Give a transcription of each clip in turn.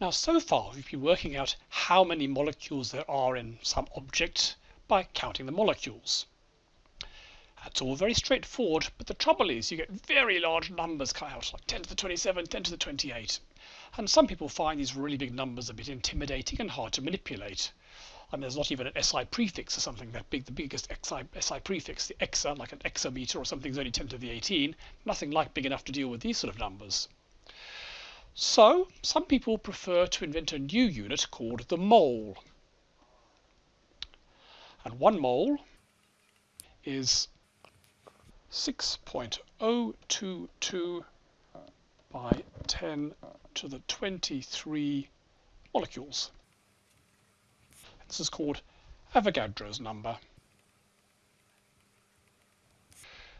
Now, so far we've been working out how many molecules there are in some object by counting the molecules. That's all very straightforward, but the trouble is you get very large numbers cut out, like 10 to the 27, 10 to the 28. And some people find these really big numbers a bit intimidating and hard to manipulate. I mean, there's not even an SI prefix or something that big. The biggest SI, SI prefix, the exa, like an exameter or something, is only 10 to the 18. Nothing like big enough to deal with these sort of numbers. So, some people prefer to invent a new unit called the mole. And one mole is 6.022 by 10 to the 23 molecules. This is called Avogadro's number.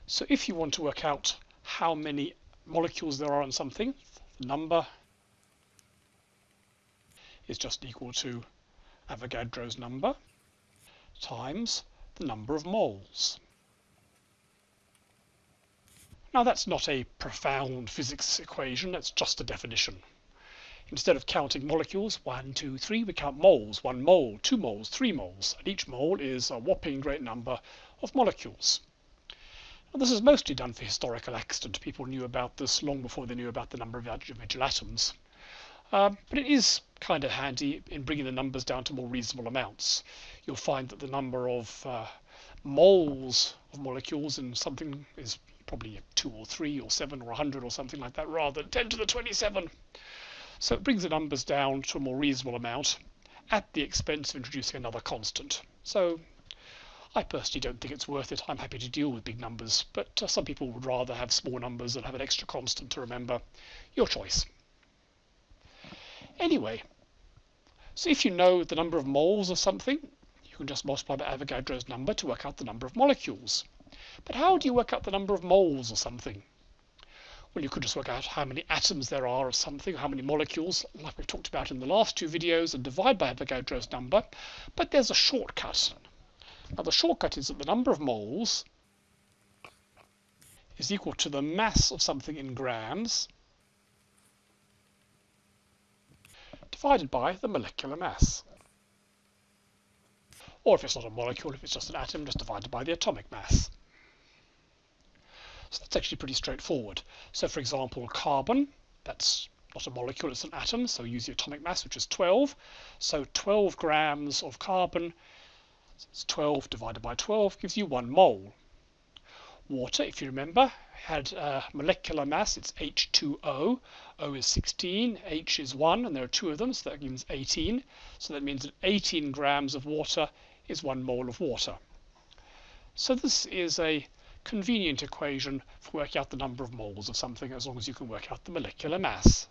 So if you want to work out how many molecules there are in something, number is just equal to Avogadro's number times the number of moles. Now that's not a profound physics equation, that's just a definition. Instead of counting molecules, one, two, three, we count moles. One mole, two moles, three moles, and each mole is a whopping great number of molecules. Now, this is mostly done for historical accident. People knew about this long before they knew about the number of individual atoms. Um, but it is kind of handy in bringing the numbers down to more reasonable amounts. You'll find that the number of uh, moles of molecules in something is probably 2 or 3 or 7 or 100 or something like that rather than 10 to the 27. So it brings the numbers down to a more reasonable amount at the expense of introducing another constant. So I personally don't think it's worth it. I'm happy to deal with big numbers, but uh, some people would rather have small numbers and have an extra constant to remember. Your choice. Anyway, so if you know the number of moles of something, you can just multiply by Avogadro's number to work out the number of molecules. But how do you work out the number of moles of something? Well, you could just work out how many atoms there are of something, how many molecules, like we've talked about in the last two videos, and divide by Avogadro's number. But there's a shortcut. Now, the shortcut is that the number of moles is equal to the mass of something in grams divided by the molecular mass. Or if it's not a molecule, if it's just an atom, just divided by the atomic mass. So that's actually pretty straightforward. So for example, carbon, that's not a molecule, it's an atom, so use the atomic mass, which is 12. So 12 grams of carbon, it's 12 divided by 12, gives you one mole. Water, if you remember, had a molecular mass, it's H2O. O is 16, H is 1, and there are two of them, so that means 18. So that means that 18 grams of water is one mole of water. So this is a convenient equation for working out the number of moles of something as long as you can work out the molecular mass.